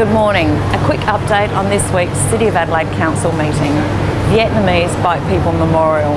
Good morning. A quick update on this week's City of Adelaide Council meeting, Vietnamese Boat People Memorial.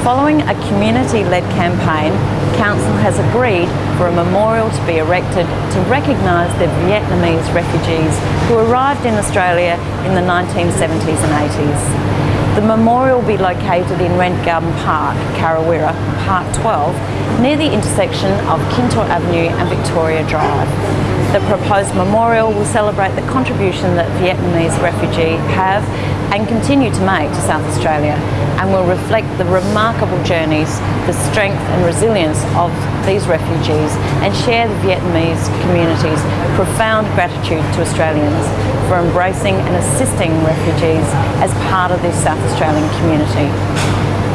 Following a community-led campaign, Council has agreed for a memorial to be erected to recognise the Vietnamese refugees who arrived in Australia in the 1970s and 80s. The memorial will be located in Rent Garden Park, Karrawirra, Park 12, near the intersection of Kintore Avenue and Victoria Drive. The proposed memorial will celebrate the contribution that Vietnamese refugees have and continue to make to South Australia and will reflect the remarkable journeys, the strength and resilience of these refugees and share the Vietnamese community's profound gratitude to Australians for embracing and assisting refugees as part of this South Australian community.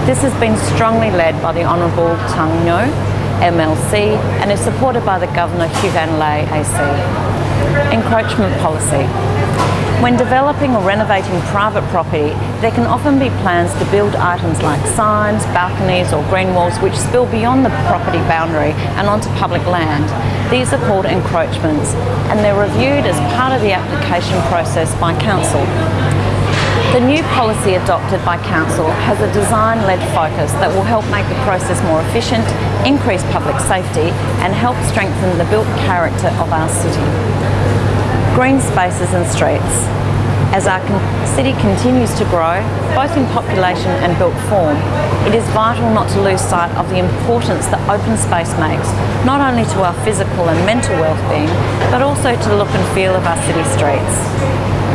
This has been strongly led by the Honourable Tung Ngo, MLC, and is supported by the Governor Hieu Van AC. Encroachment policy. When developing or renovating private property, there can often be plans to build items like signs, balconies or green walls which spill beyond the property boundary and onto public land. These are called encroachments and they're reviewed as part of the application process by Council. The new policy adopted by Council has a design-led focus that will help make the process more efficient, increase public safety and help strengthen the built character of our city green spaces and streets. As our city continues to grow, both in population and built form, it is vital not to lose sight of the importance that open space makes, not only to our physical and mental well-being, but also to the look and feel of our city streets.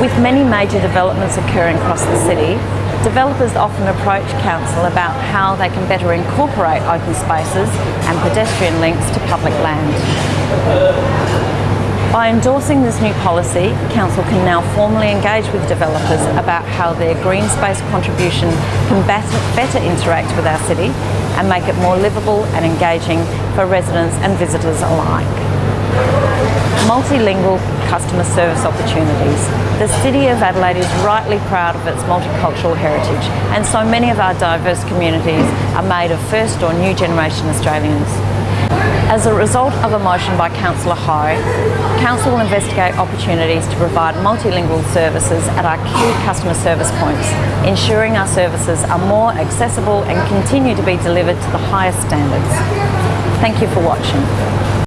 With many major developments occurring across the city, developers often approach council about how they can better incorporate open spaces and pedestrian links to public land. By endorsing this new policy, Council can now formally engage with developers about how their green space contribution can better interact with our city and make it more livable and engaging for residents and visitors alike. Multilingual customer service opportunities. The City of Adelaide is rightly proud of its multicultural heritage and so many of our diverse communities are made of first or new generation Australians. As a result of a motion by Councillor Hou, Council will investigate opportunities to provide multilingual services at our key customer service points, ensuring our services are more accessible and continue to be delivered to the highest standards. Thank you for watching.